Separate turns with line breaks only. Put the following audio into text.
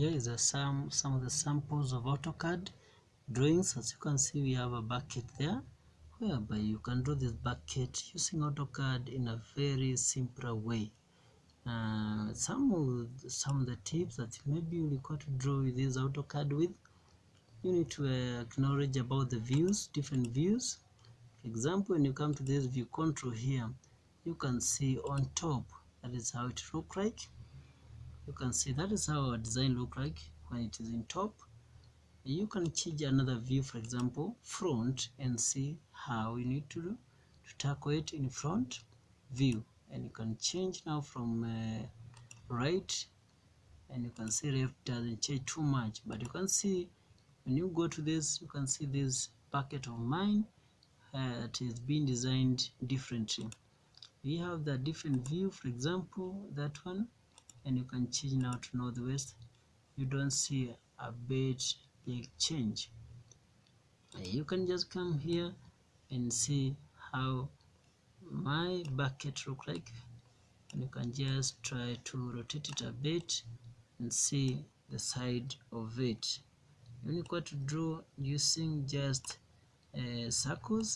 here is a some some of the samples of AutoCAD drawings. As you can see we have a bucket there whereby you can draw this bucket using AutoCAD in a very simpler way. Uh, some of some of the tips that maybe you require to draw with this AutoCAD with you need to acknowledge about the views different views. For example when you come to this view control here you can see on top that is how it look like you can see that is how our design look like when it is in top. You can change another view for example front and see how you need to do to tackle it in front view. And you can change now from uh, right and you can see left doesn't change too much. But you can see when you go to this you can see this bucket of mine uh, it is being designed differently. We have the different view for example that one and you can change now to northwest. You don't see a bit big change. You can just come here and see how my bucket look like. And you can just try to rotate it a bit and see the side of it. You need to draw using just uh, circles